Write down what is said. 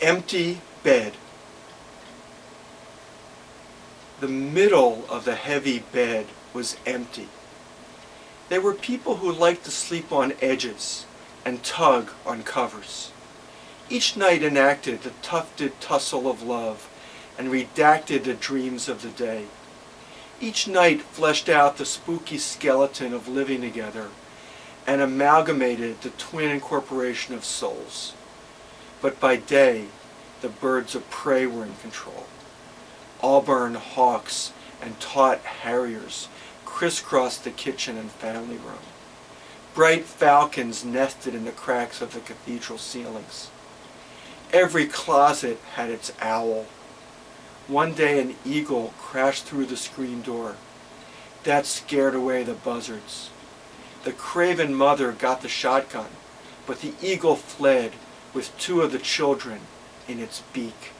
empty bed. The middle of the heavy bed was empty. There were people who liked to sleep on edges and tug on covers. Each night enacted the tufted tussle of love and redacted the dreams of the day. Each night fleshed out the spooky skeleton of living together and amalgamated the twin incorporation of souls. But by day, the birds of prey were in control. Auburn hawks and taut harriers crisscrossed the kitchen and family room. Bright falcons nested in the cracks of the cathedral ceilings. Every closet had its owl. One day an eagle crashed through the screen door. That scared away the buzzards. The craven mother got the shotgun, but the eagle fled with two of the children in its beak.